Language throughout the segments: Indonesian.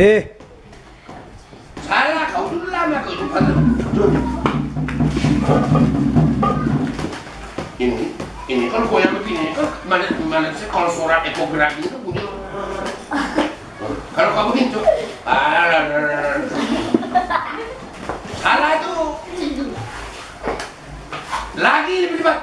eh, Salah, kau dulu lama kau lupa. Ini, ini kalau kau yang begini, kan mana mana sih kalau surat ekografi itu bunyi. Kalau kamu gitu, ah, salah itu. Lagi lebih cepat.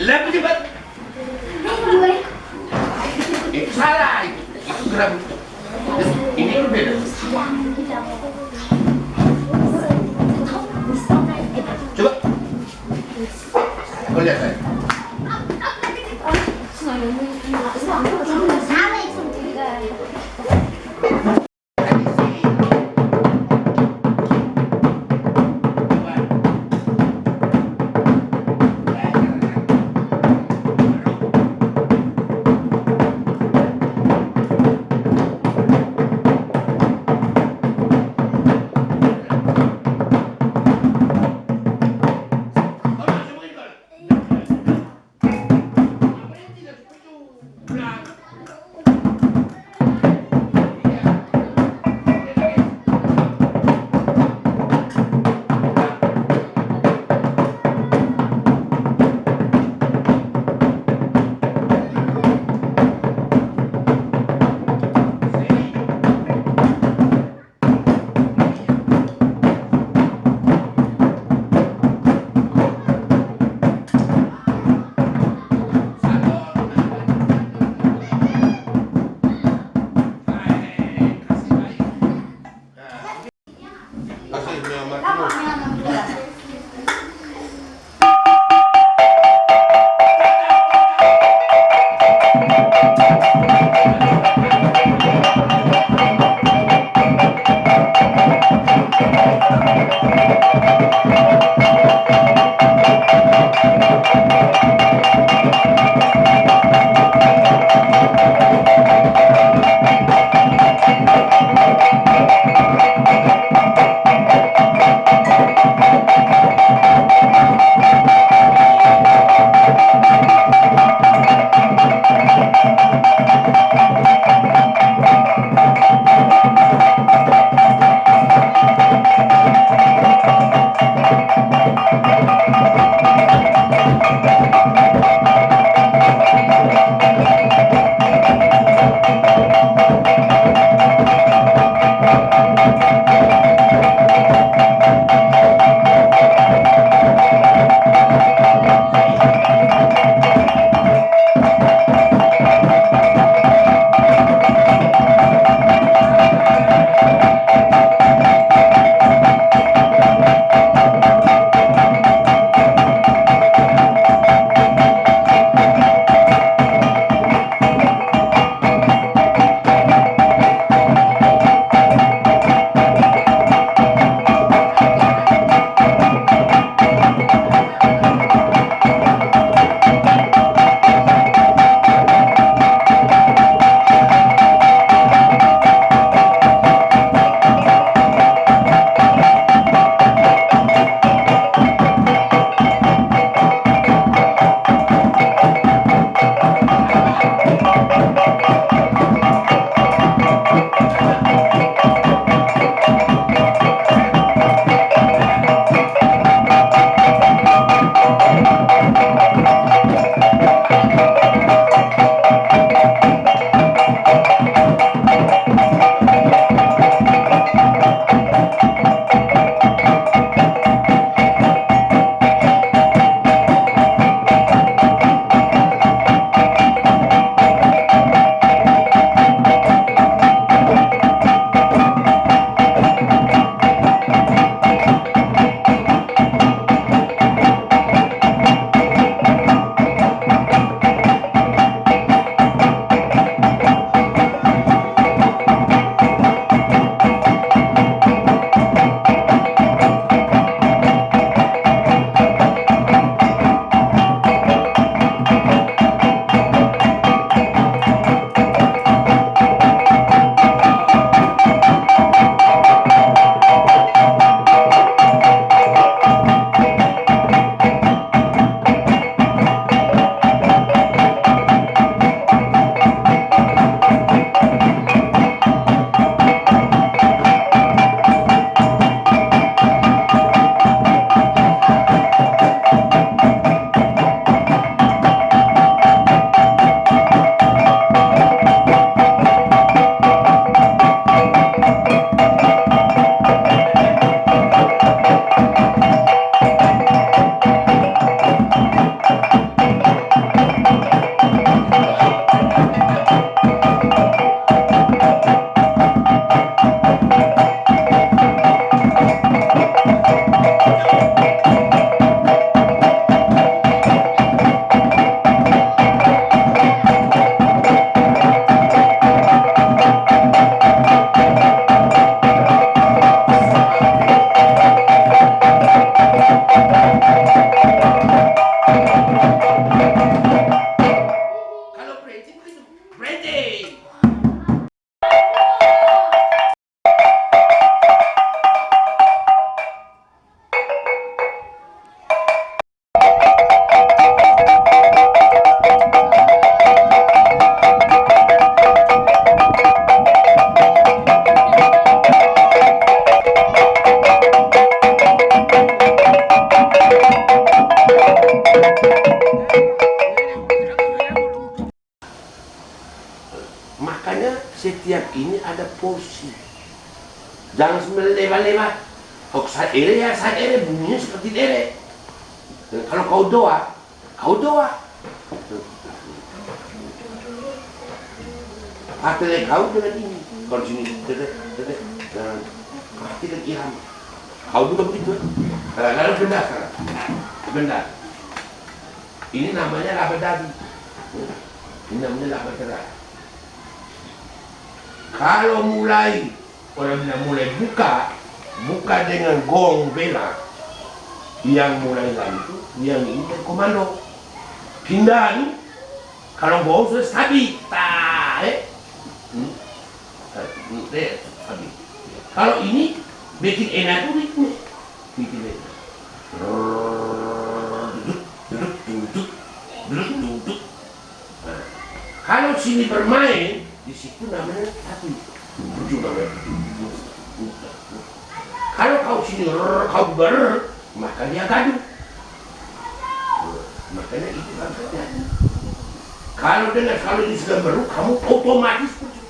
Lebih cepat. Itu salah itu. Itu geram. Ini little bit of Chú doa, kau doa. Hati kau dengan ini. Kalau sini, dedek, dedek, dan dan ilham. Kau juga begitu. Kadang-kadang sekarang. benar. Ini namanya laba dadi. Ini namanya laba terai. Kalau mulai orang bilang mulai buka, buka dengan gong bela yang mulai itu yang ini komando. Pindah nih kalau gong sudah stabil tak eh. Hmm? Hmm, eh, stabil kalau ini bikin enak tuh itu bikin enak. Duduk duduk duduk. Duduk Nah, kalau sini bermain di situ namanya Tujuh namanya. Kalau kau sini kau ber maka dia gaduh makanya itu langkahnya kalau dengar kalau ini sudah meru kamu otomatis pencuk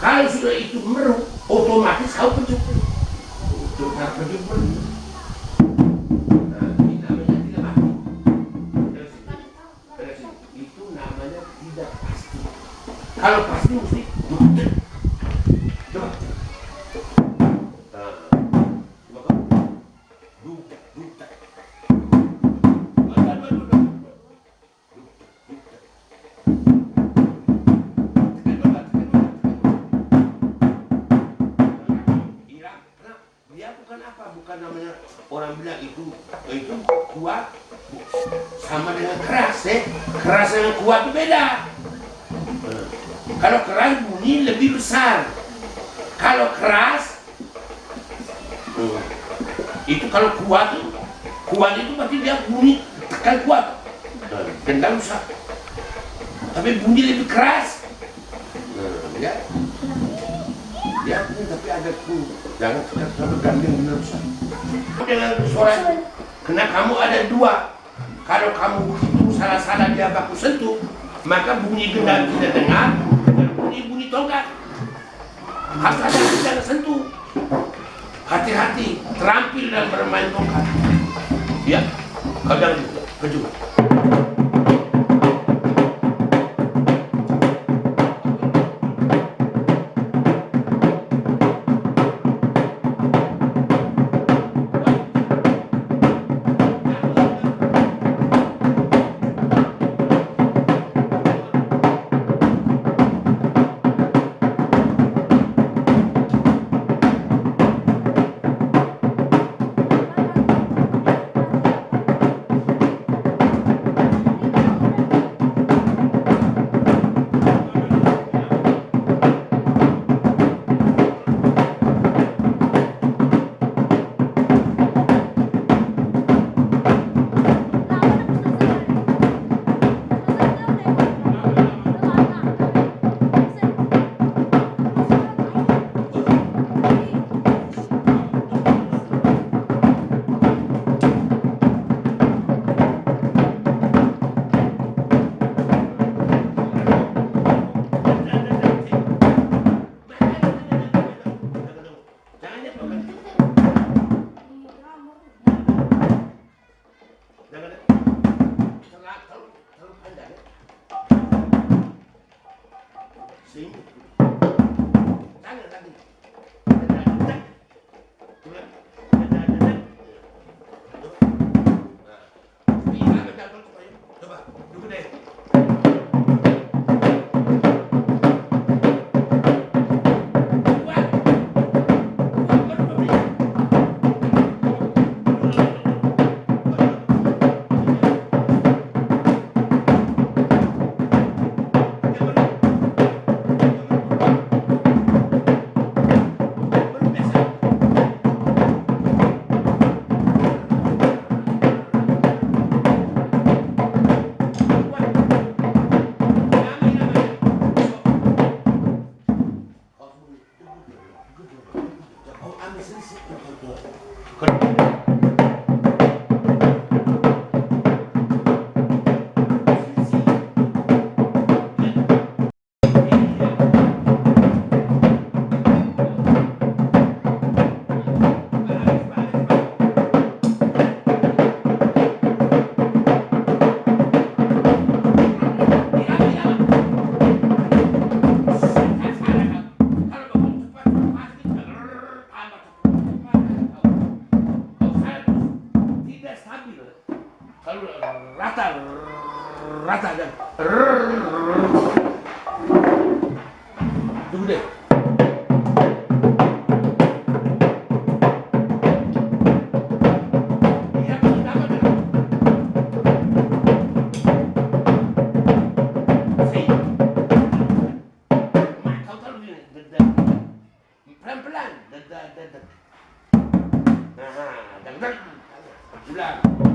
kalau sudah itu meru otomatis kau pencuk itu cara pencuk meru nah ini namanya beda. Kalau keras bunyi lebih besar. Kalau keras itu kalau kuat itu kuat itu berarti dia bunyi tekan kuat. Gendang usah. Tapi bunyi lebih keras. Ya, Ya, tapi ada ku. Jangan kita terlalu gandeng benar Ustaz. Dengan suara karena kamu ada dua. Kalau kamu begitu salah-salah dia baku sentuh, maka bunyi gendang kita dengar dan bunyi bunyi tongkat. Harus ada jangan sentuh. Hati-hati, terampil dalam bermain tongkat. Ya, kau jangan keju. Dan, dan, dan. Aha, dan dan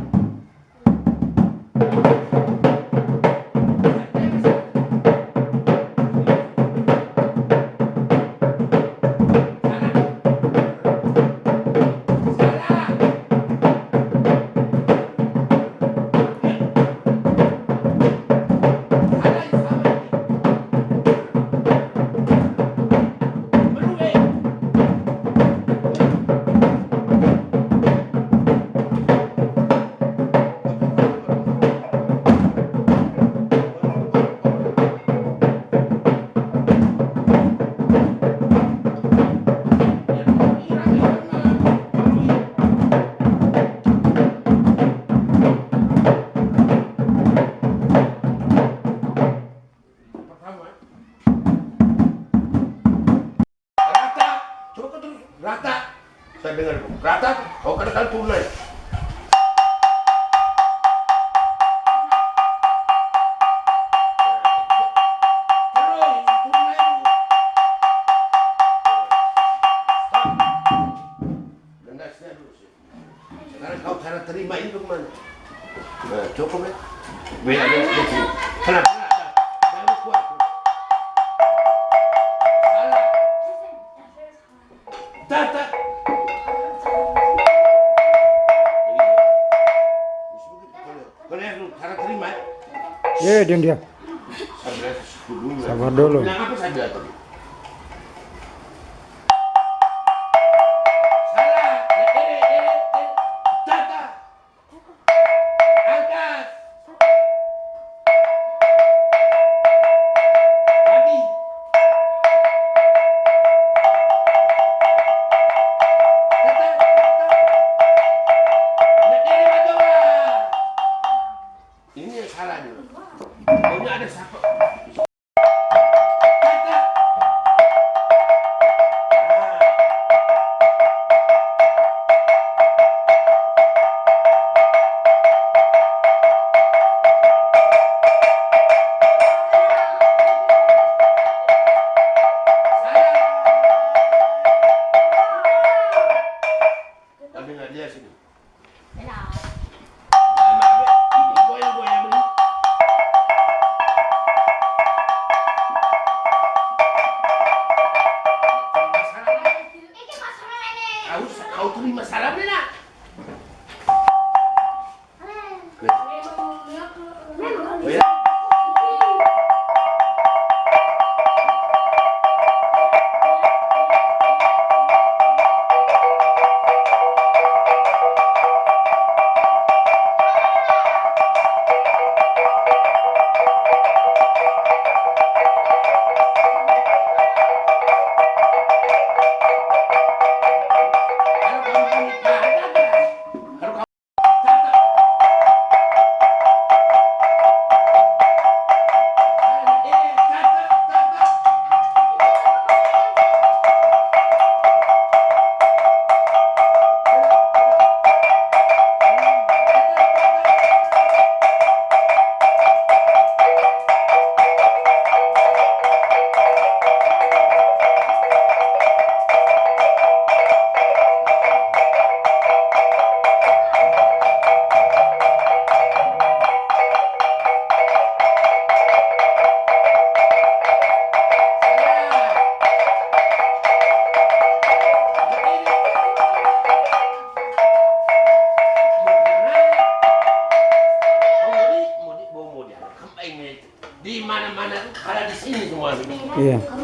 Eh, diam diam. Sabar dulu. yeah.